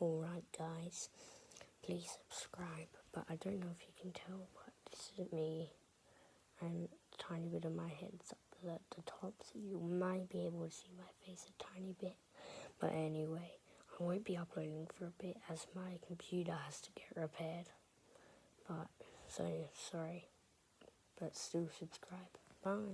Alright guys, please subscribe, but I don't know if you can tell, but this is me and a tiny bit of my head's up at the top, so you might be able to see my face a tiny bit. But anyway, I won't be uploading for a bit as my computer has to get repaired. But, so, sorry, but still subscribe. Bye.